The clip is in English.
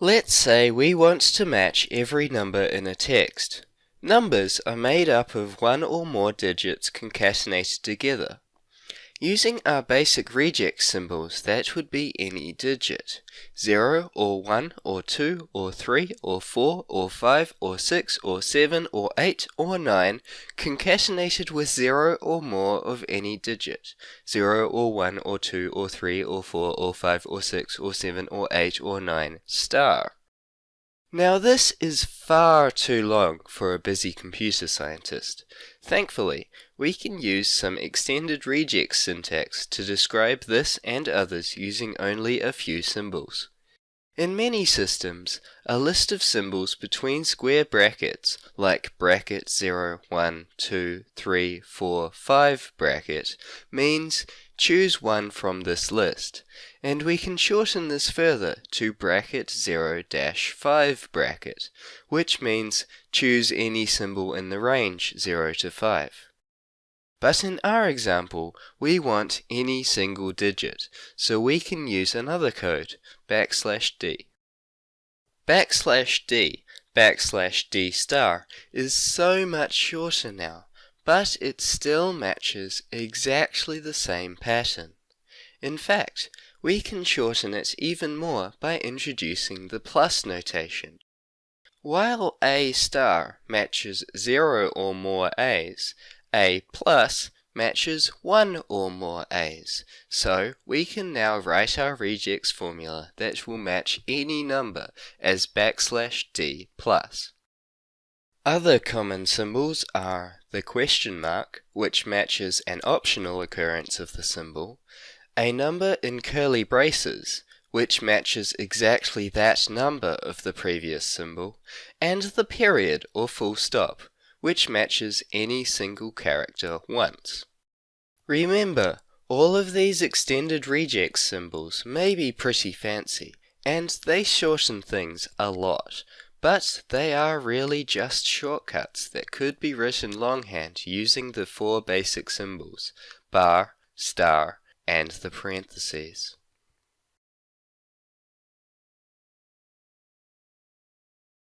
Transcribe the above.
Let's say we want to match every number in a text. Numbers are made up of one or more digits concatenated together. Using our basic regex symbols, that would be any digit. 0 or 1 or 2 or 3 or 4 or 5 or 6 or 7 or 8 or 9 concatenated with 0 or more of any digit. 0 or 1 or 2 or 3 or 4 or 5 or 6 or 7 or 8 or 9 star. Now this is far too long for a busy computer scientist. Thankfully, we can use some extended regex syntax to describe this and others using only a few symbols. In many systems, a list of symbols between square brackets, like bracket 0, 1, 2, 3, 4, 5 bracket, means choose one from this list, and we can shorten this further to bracket 0 5 bracket, which means choose any symbol in the range 0 to 5. But in our example, we want any single digit, so we can use another code, backslash d. Backslash d, backslash d star, is so much shorter now, but it still matches exactly the same pattern. In fact, we can shorten it even more by introducing the plus notation. While A star matches 0 or more A's, a plus matches one or more A's. So we can now write our regex formula that will match any number as backslash d plus. Other common symbols are the question mark, which matches an optional occurrence of the symbol, a number in curly braces, which matches exactly that number of the previous symbol, and the period or full stop, which matches any single character once. Remember, all of these extended regex symbols may be pretty fancy, and they shorten things a lot, but they are really just shortcuts that could be written longhand using the four basic symbols, bar, star, and the parentheses.